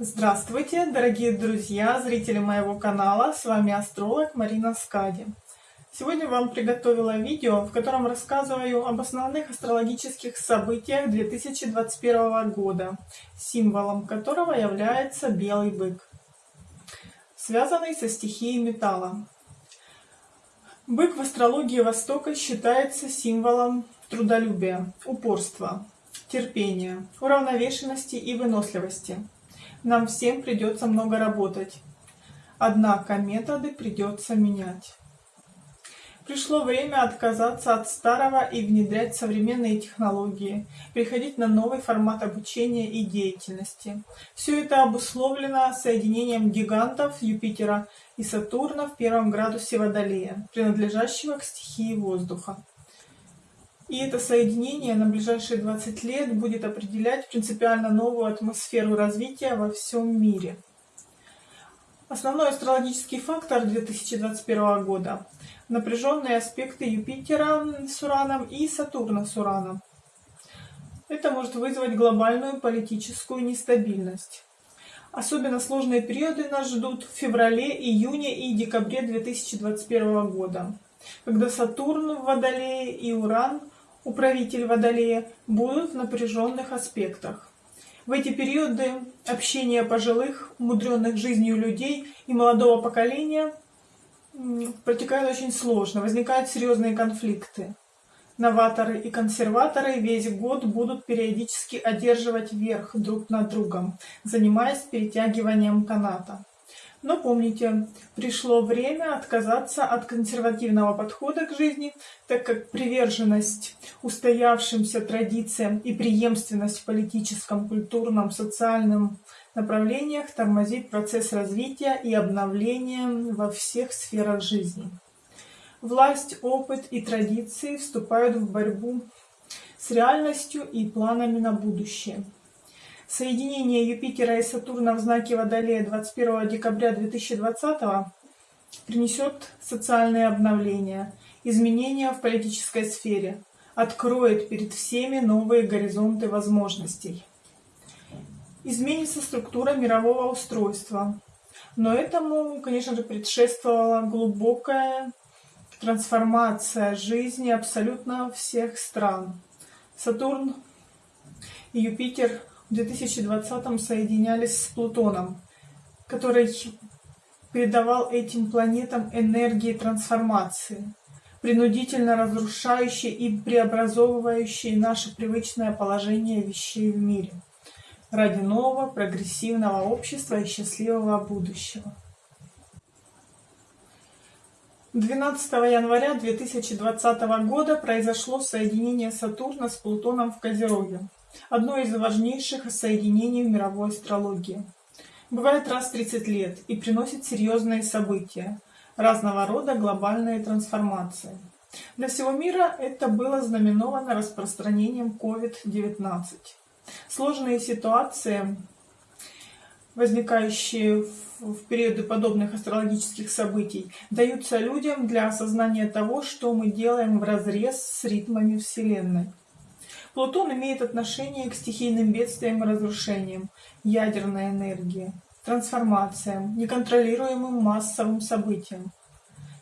Здравствуйте, дорогие друзья, зрители моего канала, с вами астролог Марина Скади. Сегодня вам приготовила видео, в котором рассказываю об основных астрологических событиях 2021 года, символом которого является белый бык, связанный со стихией металла. Бык в астрологии Востока считается символом трудолюбия, упорства, терпения, уравновешенности и выносливости. Нам всем придется много работать. Однако методы придется менять. Пришло время отказаться от старого и внедрять современные технологии, переходить на новый формат обучения и деятельности. Все это обусловлено соединением гигантов Юпитера и Сатурна в первом градусе Водолея, принадлежащего к стихии воздуха. И это соединение на ближайшие 20 лет будет определять принципиально новую атмосферу развития во всем мире. Основной астрологический фактор 2021 года – напряженные аспекты Юпитера с Ураном и Сатурна с Ураном. Это может вызвать глобальную политическую нестабильность. Особенно сложные периоды нас ждут в феврале, июне и декабре 2021 года, когда Сатурн в Водолее и Уран – управитель Водолея, будут в напряженных аспектах. В эти периоды общение пожилых, умудренных жизнью людей и молодого поколения протекает очень сложно, возникают серьезные конфликты. Новаторы и консерваторы весь год будут периодически одерживать верх друг над другом, занимаясь перетягиванием каната. Но помните, пришло время отказаться от консервативного подхода к жизни, так как приверженность устоявшимся традициям и преемственность в политическом, культурном, социальном направлениях тормозит процесс развития и обновления во всех сферах жизни. Власть, опыт и традиции вступают в борьбу с реальностью и планами на будущее. Соединение Юпитера и Сатурна в знаке Водолея 21 декабря 2020 принесет социальные обновления, изменения в политической сфере, откроет перед всеми новые горизонты возможностей. Изменится структура мирового устройства, но этому, конечно же, предшествовала глубокая трансформация жизни абсолютно всех стран. Сатурн и Юпитер в 2020 соединялись с Плутоном, который передавал этим планетам энергии трансформации, принудительно разрушающие и преобразовывающие наше привычное положение вещей в мире ради нового прогрессивного общества и счастливого будущего. 12 января 2020 года произошло соединение Сатурна с Плутоном в Козероге одно из важнейших соединений в мировой астрологии. Бывает раз в 30 лет и приносит серьезные события, разного рода глобальные трансформации. Для всего мира это было знаменовано распространением COVID-19. Сложные ситуации, возникающие в периоды подобных астрологических событий, даются людям для осознания того, что мы делаем в разрез с ритмами Вселенной. Плутон имеет отношение к стихийным бедствиям и разрушениям, ядерной энергии, трансформациям, неконтролируемым массовым событиям.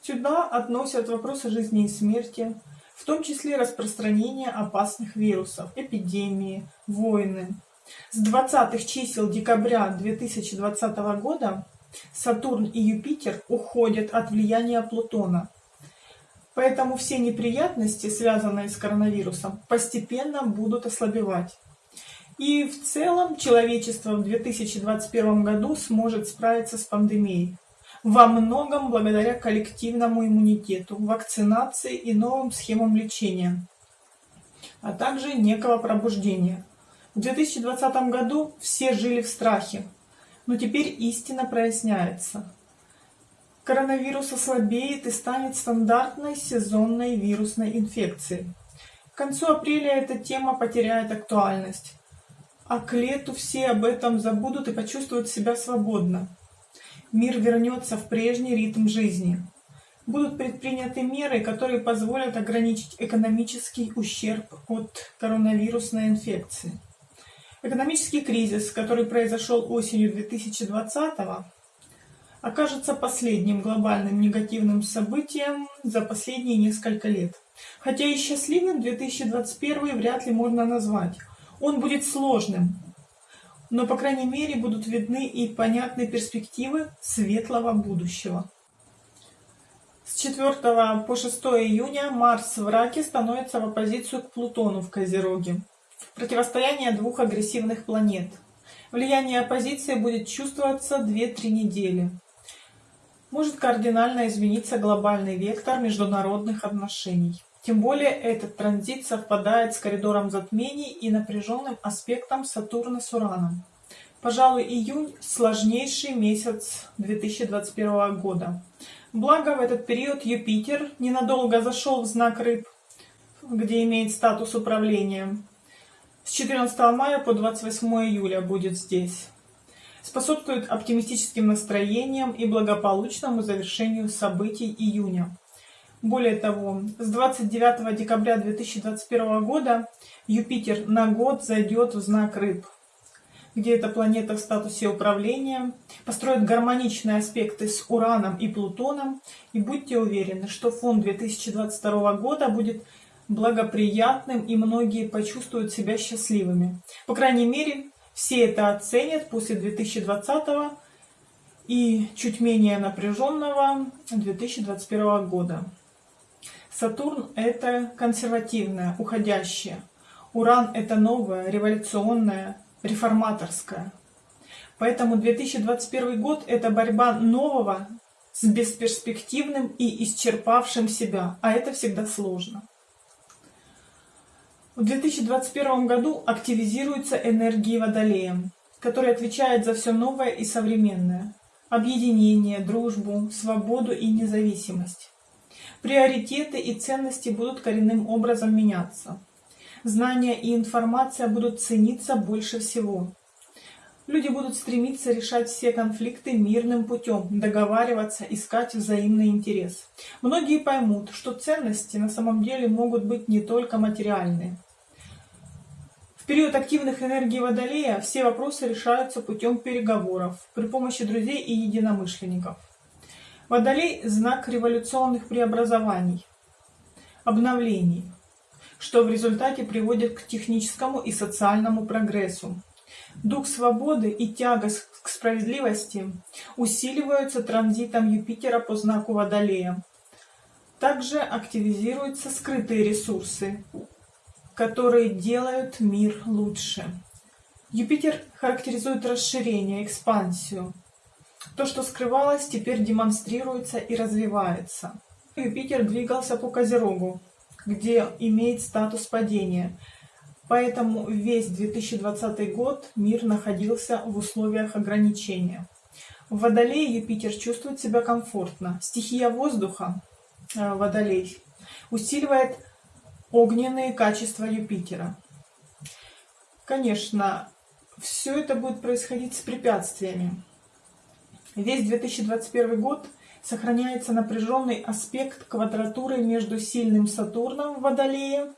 Сюда относят вопросы жизни и смерти, в том числе распространение опасных вирусов, эпидемии, войны. С 20-х чисел декабря 2020 года Сатурн и Юпитер уходят от влияния Плутона – Поэтому все неприятности, связанные с коронавирусом, постепенно будут ослабевать. И в целом человечество в 2021 году сможет справиться с пандемией. Во многом благодаря коллективному иммунитету, вакцинации и новым схемам лечения, а также некого пробуждения. В 2020 году все жили в страхе, но теперь истина проясняется коронавирус ослабеет и станет стандартной сезонной вирусной инфекцией. К концу апреля эта тема потеряет актуальность, а к лету все об этом забудут и почувствуют себя свободно. Мир вернется в прежний ритм жизни. Будут предприняты меры, которые позволят ограничить экономический ущерб от коронавирусной инфекции. Экономический кризис, который произошел осенью 2020 окажется последним глобальным негативным событием за последние несколько лет. Хотя и счастливым 2021 вряд ли можно назвать. Он будет сложным, но, по крайней мере, будут видны и понятны перспективы светлого будущего. С 4 по 6 июня Марс в Раке становится в оппозицию к Плутону в Козероге. Противостояние двух агрессивных планет. Влияние оппозиции будет чувствоваться 2-3 недели. Может кардинально измениться глобальный вектор международных отношений. Тем более этот транзит совпадает с коридором затмений и напряженным аспектом Сатурна с Ураном. Пожалуй, июнь – сложнейший месяц 2021 года. Благо, в этот период Юпитер ненадолго зашел в знак Рыб, где имеет статус управления. С 14 мая по 28 июля будет здесь. Способствует оптимистическим настроениям и благополучному завершению событий июня. Более того, с 29 декабря 2021 года Юпитер на год зайдет в знак Рыб, где эта планета в статусе управления построит гармоничные аспекты с Ураном и Плутоном, и будьте уверены, что фон 2022 года будет благоприятным, и многие почувствуют себя счастливыми. По крайней мере, все это оценят после 2020 и чуть менее напряженного 2021 года. Сатурн – это консервативное, уходящее. Уран – это новое, революционное, реформаторское. Поэтому 2021 год – это борьба нового с бесперспективным и исчерпавшим себя, а это всегда сложно. В 2021 году активизируются энергии Водолея, который отвечает за все новое и современное – объединение, дружбу, свободу и независимость. Приоритеты и ценности будут коренным образом меняться. Знания и информация будут цениться больше всего. Люди будут стремиться решать все конфликты мирным путем, договариваться, искать взаимный интерес. Многие поймут, что ценности на самом деле могут быть не только материальные. Период активных энергий Водолея все вопросы решаются путем переговоров, при помощи друзей и единомышленников. Водолей – знак революционных преобразований, обновлений, что в результате приводит к техническому и социальному прогрессу. Дух свободы и тяга к справедливости усиливаются транзитом Юпитера по знаку Водолея. Также активизируются скрытые ресурсы, которые делают мир лучше. Юпитер характеризует расширение, экспансию, то, что скрывалось, теперь демонстрируется и развивается. Юпитер двигался по Козерогу, где имеет статус падения. Поэтому весь 2020 год мир находился в условиях ограничения. В Водолее Юпитер чувствует себя комфортно. Стихия воздуха, э, Водолей, усиливает огненные качества Юпитера. Конечно, все это будет происходить с препятствиями. Весь 2021 год сохраняется напряженный аспект квадратуры между сильным Сатурном в Водолее,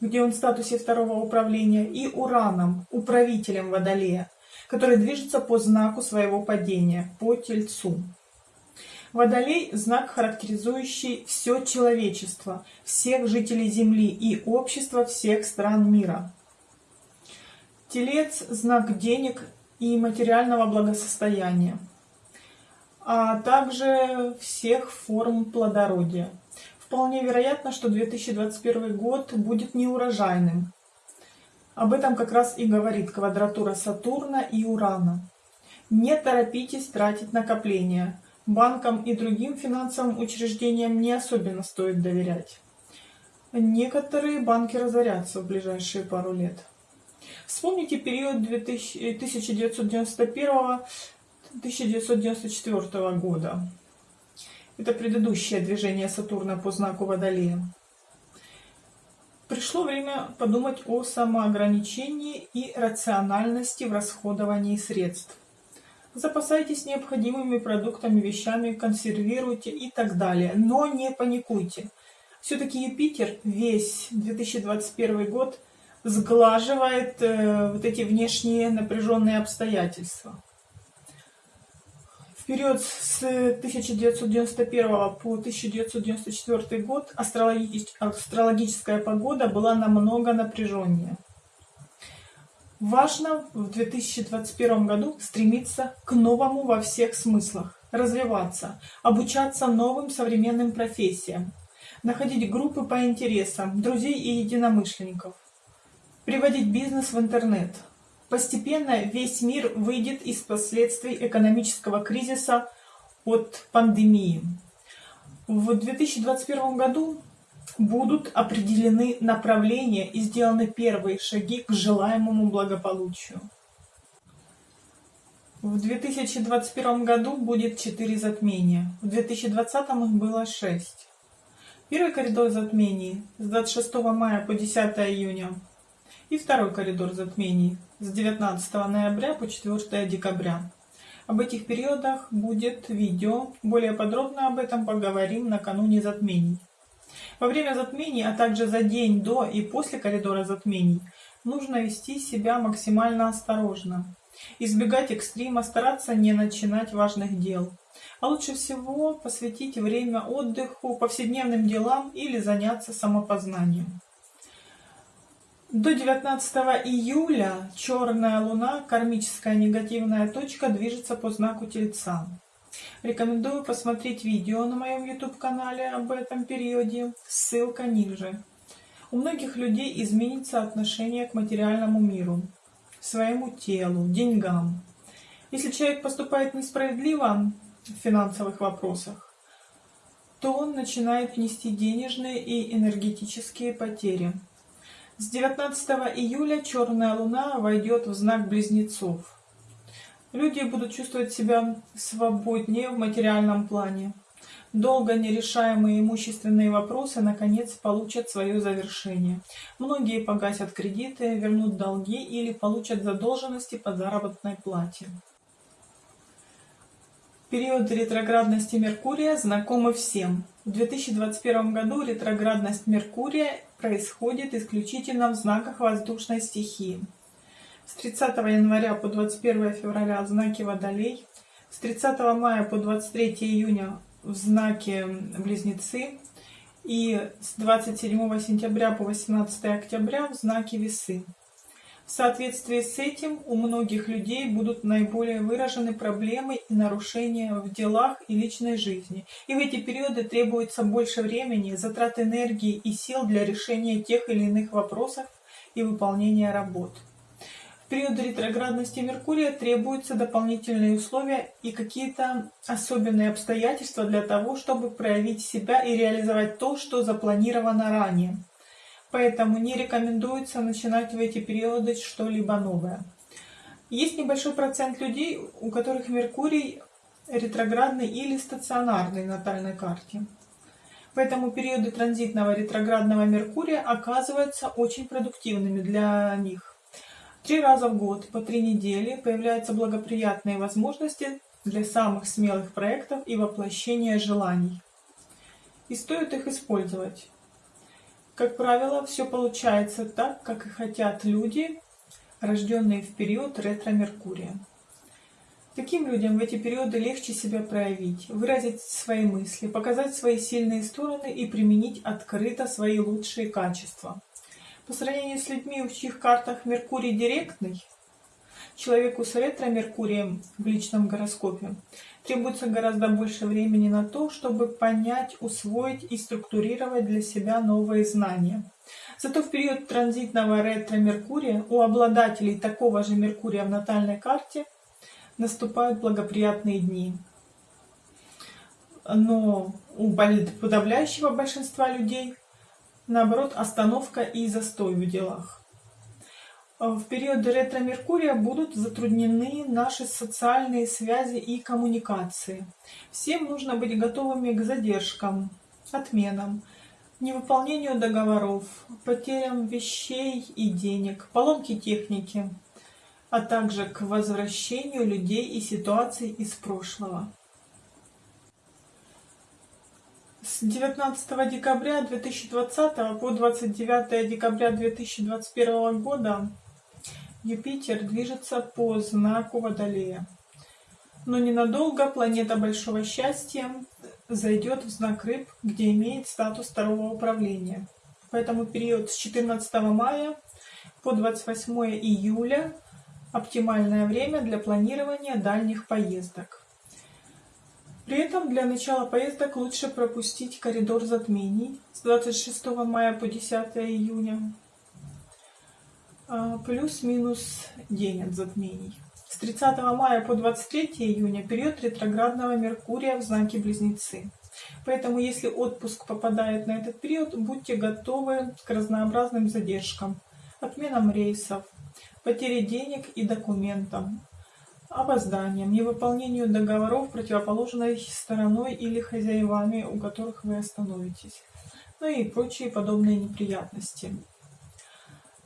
где он в статусе второго управления, и Ураном, управителем Водолея, который движется по знаку своего падения, по Тельцу. Водолей – знак, характеризующий все человечество, всех жителей Земли и общество всех стран мира. Телец – знак денег и материального благосостояния а также всех форм плодородия. Вполне вероятно, что 2021 год будет неурожайным. Об этом как раз и говорит квадратура Сатурна и Урана. Не торопитесь тратить накопления. Банкам и другим финансовым учреждениям не особенно стоит доверять. Некоторые банки разорятся в ближайшие пару лет. Вспомните период 1991 1994 года. Это предыдущее движение Сатурна по знаку Водолея. Пришло время подумать о самоограничении и рациональности в расходовании средств. Запасайтесь необходимыми продуктами, вещами, консервируйте и так далее. Но не паникуйте. Все-таки Юпитер весь 2021 год сглаживает э, вот эти внешние напряженные обстоятельства. В период с 1991 по 1994 год астрологическая погода была намного напряженнее. Важно в 2021 году стремиться к новому во всех смыслах, развиваться, обучаться новым современным профессиям, находить группы по интересам, друзей и единомышленников, приводить бизнес в интернет. Постепенно весь мир выйдет из последствий экономического кризиса от пандемии. В 2021 году будут определены направления и сделаны первые шаги к желаемому благополучию. В 2021 году будет 4 затмения, в 2020 их было 6. Первый коридор затмений с 26 мая по 10 июня и второй коридор затмений с 19 ноября по 4 декабря. Об этих периодах будет видео, более подробно об этом поговорим накануне затмений. Во время затмений, а также за день до и после коридора затмений, нужно вести себя максимально осторожно. Избегать экстрима, стараться не начинать важных дел. А лучше всего посвятить время отдыху, повседневным делам или заняться самопознанием. До 19 июля черная луна, кармическая негативная точка, движется по знаку Тельца. Рекомендую посмотреть видео на моем YouTube-канале об этом периоде, ссылка ниже. У многих людей изменится отношение к материальному миру, своему телу, деньгам. Если человек поступает несправедливо в финансовых вопросах, то он начинает нести денежные и энергетические потери. С 19 июля черная луна войдет в знак близнецов. Люди будут чувствовать себя свободнее в материальном плане. Долго нерешаемые имущественные вопросы наконец получат свое завершение. Многие погасят кредиты, вернут долги или получат задолженности по заработной плате. Период ретроградности Меркурия знакомы всем. В 2021 году ретроградность Меркурия происходит исключительно в знаках воздушной стихии. С 30 января по 21 февраля в знаке Водолей, с 30 мая по 23 июня в знаке Близнецы и с 27 сентября по 18 октября в знаке Весы. В соответствии с этим у многих людей будут наиболее выражены проблемы и нарушения в делах и личной жизни. И в эти периоды требуется больше времени, затрат энергии и сил для решения тех или иных вопросов и выполнения работ. Период ретроградности Меркурия требуются дополнительные условия и какие-то особенные обстоятельства для того, чтобы проявить себя и реализовать то, что запланировано ранее поэтому не рекомендуется начинать в эти периоды что-либо новое. Есть небольшой процент людей, у которых Меркурий ретроградный или стационарный в натальной карте. Поэтому периоды транзитного ретроградного Меркурия оказываются очень продуктивными для них. Три раза в год, по три недели, появляются благоприятные возможности для самых смелых проектов и воплощения желаний. И стоит их использовать. Как правило, все получается так, как и хотят люди, рожденные в период ретро-меркурия. Таким людям в эти периоды легче себя проявить, выразить свои мысли, показать свои сильные стороны и применить открыто свои лучшие качества. По сравнению с людьми, в чьих картах Меркурий директный, человеку с ретро-меркурием в личном гороскопе требуется гораздо больше времени на то, чтобы понять, усвоить и структурировать для себя новые знания. Зато в период транзитного ретро-меркурия у обладателей такого же Меркурия в натальной карте наступают благоприятные дни. Но у подавляющего большинства людей, наоборот, остановка и застой в делах. Э, в период ретро-меркурия будут затруднены наши социальные связи и коммуникации. Всем нужно быть готовыми к задержкам, отменам, невыполнению договоров, потерям вещей и денег, поломке техники, а также к возвращению людей и ситуаций из прошлого. С 19 декабря 2020 по 29 декабря 2021 года Юпитер движется по знаку Водолея. Но ненадолго планета Большого Счастья зайдет в знак Рыб, где имеет статус второго управления. Поэтому период с 14 мая по 28 июля оптимальное время для планирования дальних поездок. При этом для начала поездок лучше пропустить коридор затмений с 26 мая по 10 июня, а, плюс-минус день от затмений. С 30 мая по 23 июня период ретроградного Меркурия в знаке Близнецы. Поэтому, если отпуск попадает на этот период, будьте готовы к разнообразным задержкам, отменам рейсов, потере денег и документов, опозданием, невыполнению договоров противоположной стороной или хозяевами, у которых вы остановитесь, ну и прочие подобные неприятности.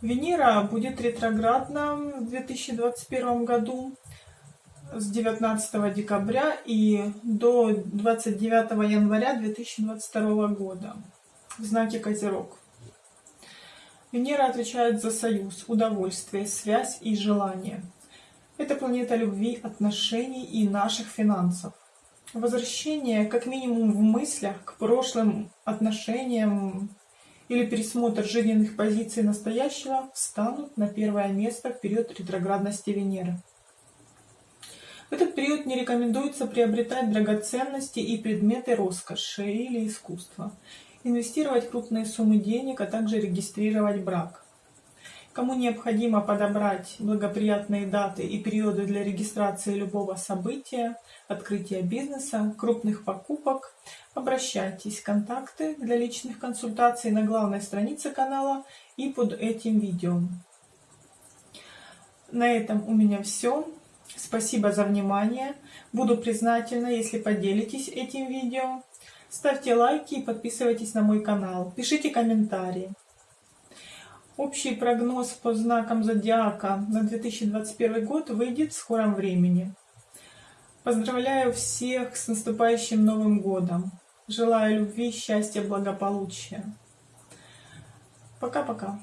Венера будет ретроградна в 2021 году с 19 декабря и до 29 января 2022 года в знаке Козерог. Венера отвечает за союз, удовольствие, связь и желание. Это планета любви, отношений и наших финансов. Возвращение, как минимум в мыслях, к прошлым отношениям или пересмотр жизненных позиций настоящего встанут на первое место в период ретроградности Венеры. В этот период не рекомендуется приобретать драгоценности и предметы роскоши или искусства, инвестировать крупные суммы денег, а также регистрировать брак. Кому необходимо подобрать благоприятные даты и периоды для регистрации любого события, открытия бизнеса, крупных покупок, обращайтесь. Контакты для личных консультаций на главной странице канала и под этим видео. На этом у меня все. Спасибо за внимание. Буду признательна, если поделитесь этим видео. Ставьте лайки и подписывайтесь на мой канал. Пишите комментарии. Общий прогноз по знакам зодиака на 2021 год выйдет в скором времени. Поздравляю всех с наступающим Новым Годом. Желаю любви, счастья, благополучия. Пока-пока.